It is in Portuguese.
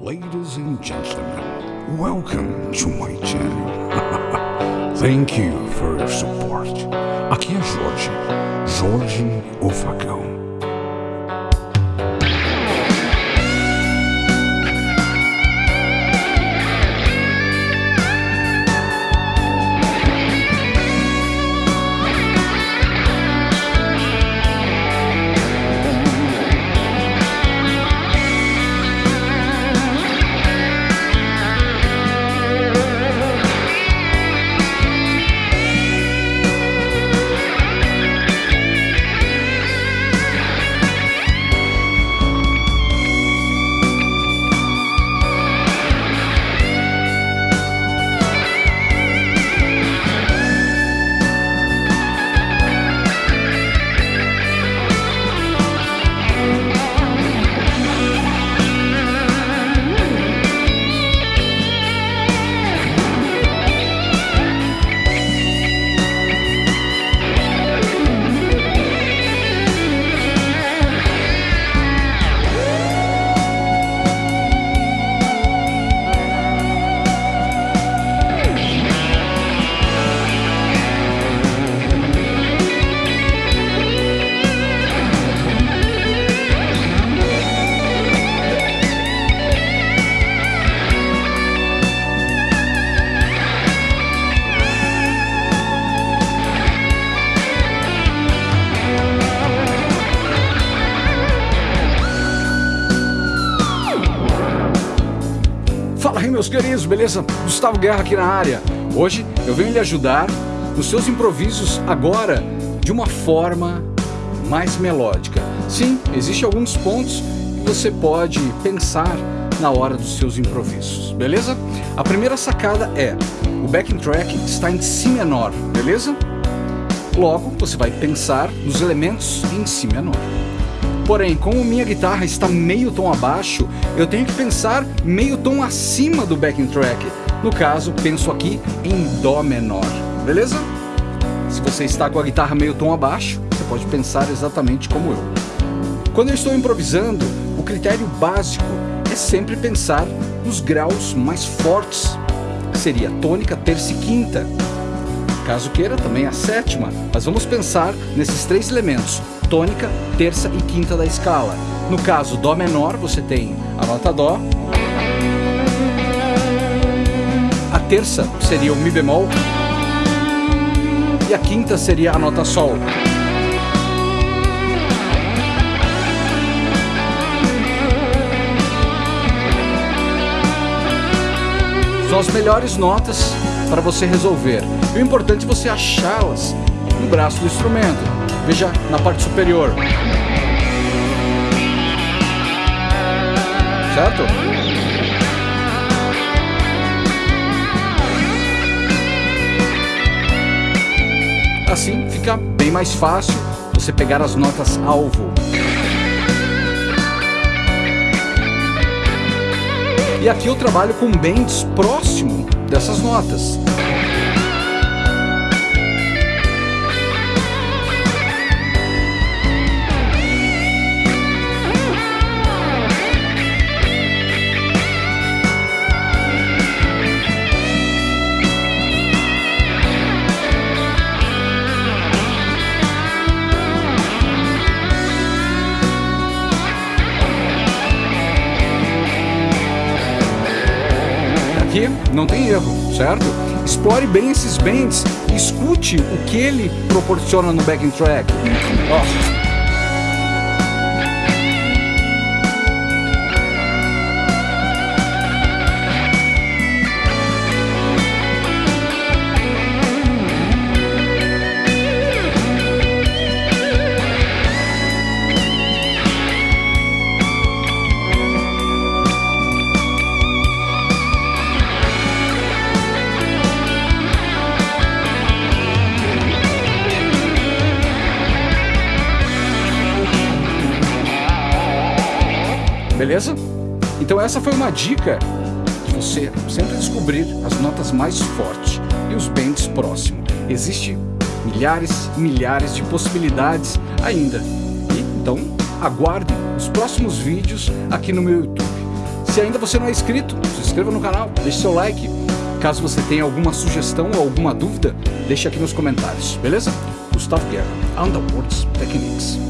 Ladies and gentlemen, welcome to my channel. Thank you for your support. Aqui é Jorge, Jorge o Facão. Aí meus queridos, beleza? Gustavo Guerra aqui na área. Hoje eu venho lhe ajudar nos seus improvisos agora de uma forma mais melódica. Sim, existem alguns pontos que você pode pensar na hora dos seus improvisos, beleza? A primeira sacada é, o backing track está em Si menor, beleza? Logo, você vai pensar nos elementos em Si menor. Porém, como minha guitarra está meio tom abaixo, eu tenho que pensar meio tom acima do backing track. No caso, penso aqui em Dó menor, beleza? Se você está com a guitarra meio tom abaixo, você pode pensar exatamente como eu. Quando eu estou improvisando, o critério básico é sempre pensar nos graus mais fortes, seria tônica, terça e quinta. Caso queira, também a sétima, mas vamos pensar nesses três elementos, tônica, terça e quinta da escala. No caso, Dó menor, você tem a nota Dó. A terça seria o Mi bemol. E a quinta seria a nota Sol. São as melhores notas para você resolver. E o importante é você achá-las no braço do instrumento. Veja na parte superior. Certo? Assim fica bem mais fácil você pegar as notas alvo. E aqui eu trabalho com bends próximo dessas notas. Aqui não tem erro, certo? Explore bem esses bends, escute o que ele proporciona no backing track. Beleza? Então essa foi uma dica de você sempre descobrir as notas mais fortes e os bends próximos. Existem milhares e milhares de possibilidades ainda. E, então aguardem os próximos vídeos aqui no meu YouTube. Se ainda você não é inscrito, se inscreva no canal, deixe seu like. Caso você tenha alguma sugestão ou alguma dúvida, deixe aqui nos comentários, beleza? Gustavo Guerra, Underworlds Techniques.